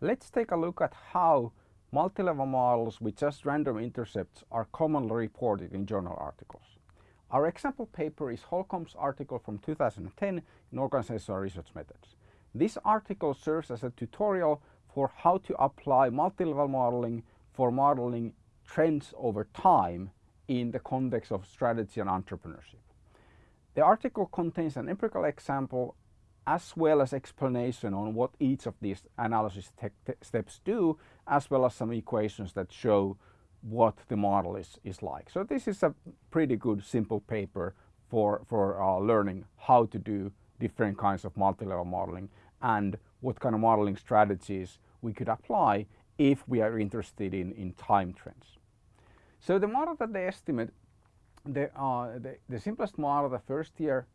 Let's take a look at how multi-level models with just random intercepts are commonly reported in journal articles. Our example paper is Holcomb's article from 2010 in Organizational Research Methods. This article serves as a tutorial for how to apply multi-level modeling for modeling trends over time in the context of strategy and entrepreneurship. The article contains an empirical example as well as explanation on what each of these analysis steps do, as well as some equations that show what the model is, is like. So this is a pretty good simple paper for, for uh, learning how to do different kinds of multi-level modeling and what kind of modeling strategies we could apply if we are interested in, in time trends. So the model that they estimate, the, uh, the, the simplest model, the first year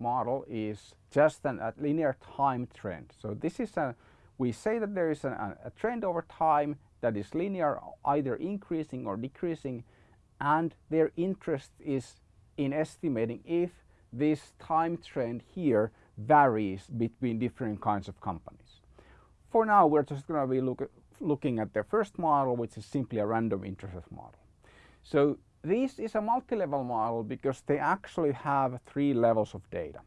model is just an, a linear time trend. So this is a, we say that there is a, a trend over time that is linear, either increasing or decreasing, and their interest is in estimating if this time trend here varies between different kinds of companies. For now, we're just going to be look looking at the first model, which is simply a random intercept model. So this is a multi-level model because they actually have three levels of data.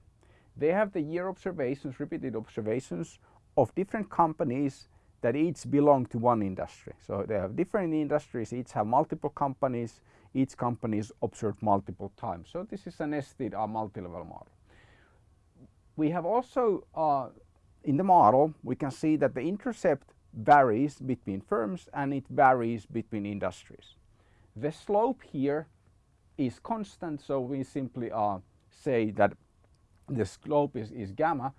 They have the year observations, repeated observations of different companies that each belong to one industry. So they have different industries, each have multiple companies, each company is observed multiple times. So this is a nested uh, multi-level model. We have also, uh, in the model, we can see that the intercept varies between firms and it varies between industries. The slope here is constant, so we simply uh, say that the slope is, is gamma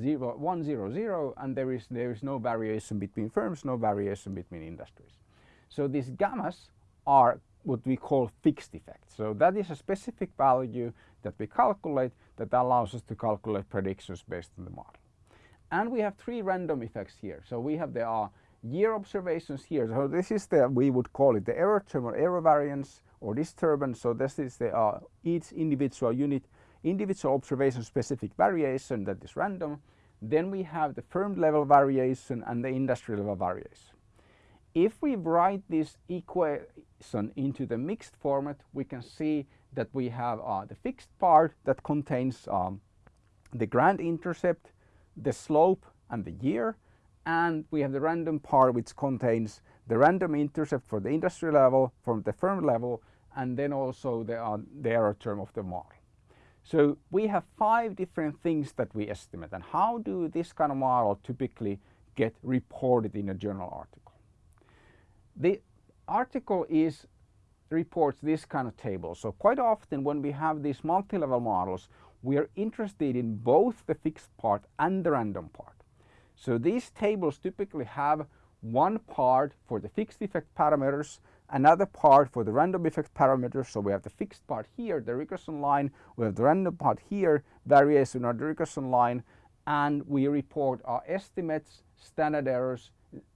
0, 1, 0, 0, and there is, there is no variation between firms, no variation between industries. So these gammas are what we call fixed effects. So that is a specific value that we calculate that allows us to calculate predictions based on the model. And we have three random effects here. So we have the uh, year observations here. So this is the, we would call it the error term or error variance or disturbance. So this is the uh, each individual unit, individual observation specific variation that is random. Then we have the firm level variation and the industry level variation. If we write this equation into the mixed format, we can see that we have uh, the fixed part that contains um, the grand intercept, the slope and the year and we have the random part which contains the random intercept for the industry level, from the firm level, and then also the, uh, the error term of the model. So we have five different things that we estimate and how do this kind of model typically get reported in a journal article. The article is reports this kind of table. So quite often when we have these multi-level models, we are interested in both the fixed part and the random part. So these tables typically have one part for the fixed effect parameters, another part for the random effect parameters. So we have the fixed part here, the regression line, we have the random part here, variation on the regression line, and we report our estimates, standard errors,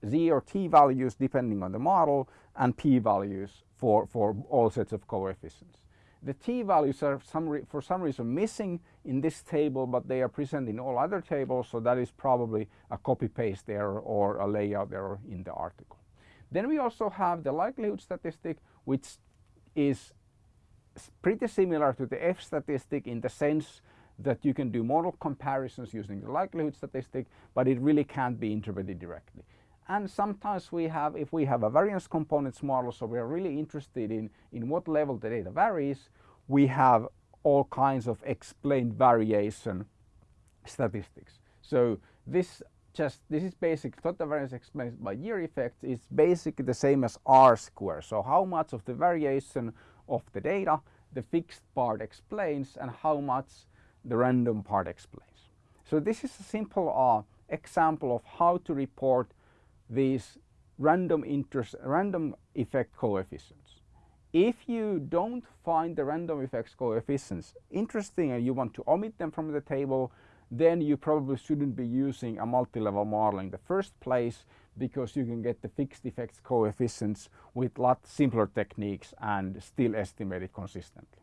z or t values depending on the model, and p values for, for all sets of coefficients. The t-values are some for some reason missing in this table, but they are present in all other tables, so that is probably a copy-paste error or a layout error in the article. Then we also have the likelihood statistic, which is pretty similar to the F statistic in the sense that you can do model comparisons using the likelihood statistic, but it really can't be interpreted directly and sometimes we have, if we have a variance components model, so we are really interested in, in what level the data varies, we have all kinds of explained variation statistics. So this just, this is basic total variance explained by year effect is basically the same as R square. So how much of the variation of the data the fixed part explains and how much the random part explains. So this is a simple uh, example of how to report these random interest, random effect coefficients. If you don't find the random effects coefficients interesting and you want to omit them from the table, then you probably shouldn't be using a multi-level model in the first place because you can get the fixed effects coefficients with lot simpler techniques and still estimate it consistently.